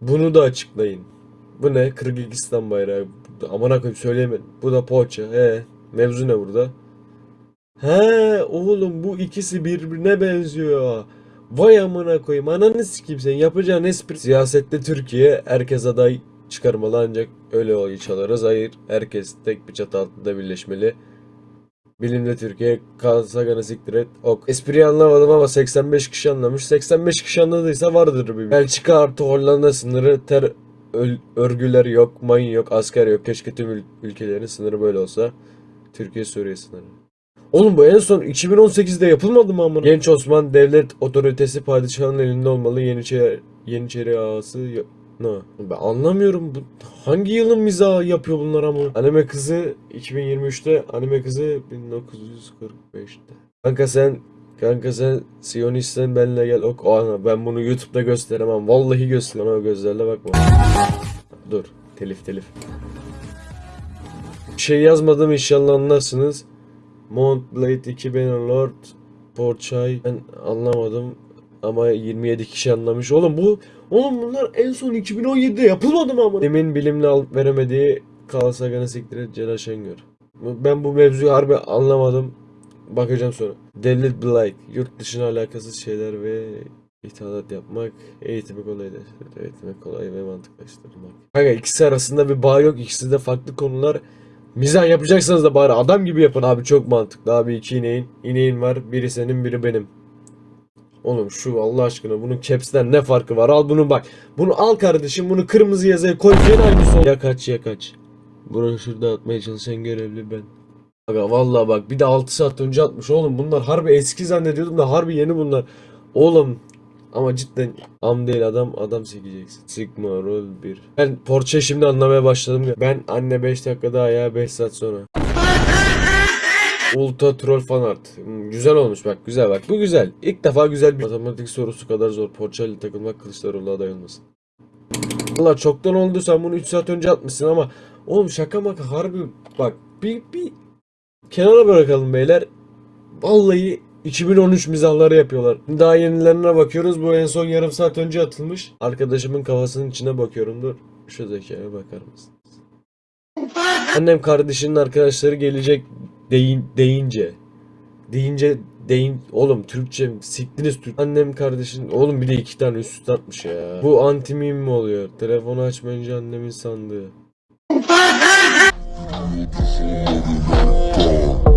Bunu da açıklayın. Bu ne? Kırgızistan bayrağı. Amına koyayım söyleyemedim. Bu da poğaça. He. Mevzu ne burada? He oğlum bu ikisi birbirine benziyor. Vay amına koyayım. Ananı sikeyim sen. Yapacağın espri. Siyasette Türkiye herkes aday çıkarmalı ancak öyle oy çalarız. Hayır. Herkes tek bir çatı altında birleşmeli. Bilimde Türkiye kalsa gana siktir et. Ok. Espriyi anlamadım ama 85 kişi anlamış. 85 kişi anladıysa vardır bir. Belçika artı Hollanda sınırı ter öl- örgüler yok, mayın yok, asker yok. Keşke tüm ül- ülkelerin sınırı böyle olsa. Türkiye Suriye sınırı. Oğlum bu en son 2018'de yapılmadı mı amına? Genç Osman devlet otoritesi padişahın elinde olmalı. Yeniçeri Yeniçeri ağası No. Ben anlamıyorum bu hangi yılın mizahı yapıyor bunlar ama. Anime kızı 2023'te, anime kızı 1945'te. Kanka sen Kanka sen Siyonistsen benle gel ok. Ana ben bunu YouTube'da gösteremem. Vallahi gösteremem. o gözlerle bakma. Dur. Telif telif. Bir şey yazmadım inşallah anlarsınız. Mount Blade 2 Lord Porchay ben anlamadım ama 27 kişi anlamış. Oğlum bu oğlum bunlar en son 2017'de yapılmadı mı ama? Emin bilimle alıp veremediği Kalasagan'ı siktir et Celal Şengör. Ben bu mevzuyu harbi anlamadım. Bakacağım sonra. Devlet Blight. Yurt dışına alakasız şeyler ve ithalat yapmak. Eğitimi kolaylaştırır. Eğitimi kolay ve mantıklaştırmak. Kanka ikisi arasında bir bağ yok. İkisi de farklı konular. Mizah yapacaksanız da bari adam gibi yapın abi çok mantıklı abi iki ineğin ineğin var biri senin biri benim Oğlum şu Allah aşkına bunun caps'ten ne farkı var al bunu bak bunu al kardeşim bunu kırmızı yazıya koy gene aynısı ol- Ya kaç ya kaç Broşür dağıtmaya çalışan görevli ben Aga vallahi bak bir de 6 saat önce atmış oğlum bunlar harbi eski zannediyordum da harbi yeni bunlar Oğlum ama cidden am değil adam adam sikeceksin. Sigma rol 1. Ben Porsche'yi şimdi anlamaya başladım ya. Ben anne 5 dakika daha ya 5 saat sonra. Ultra troll fan art. Hmm, güzel olmuş bak güzel bak. Bu güzel. İlk defa güzel bir matematik sorusu kadar zor. İle takılmak Kılıçdaroğlu'na aday olmasın. Valla çoktan oldu sen bunu 3 saat önce atmışsın ama oğlum şaka maka harbi bak bir, bir kenara bırakalım beyler. Vallahi 2013 mizahları yapıyorlar. Daha yenilerine bakıyoruz. Bu en son yarım saat önce atılmış. Arkadaşımın kafasının içine bakıyorum. Dur. Şu zekaya bakar mısın? Annem kardeşinin arkadaşları gelecek deyin, deyince. Deyince deyin oğlum Türkçe siktiniz Türk. Annem kardeşin oğlum bir de iki tane üst üste atmış ya. Bu anti mi oluyor? Telefonu açmayınca annemin sandığı.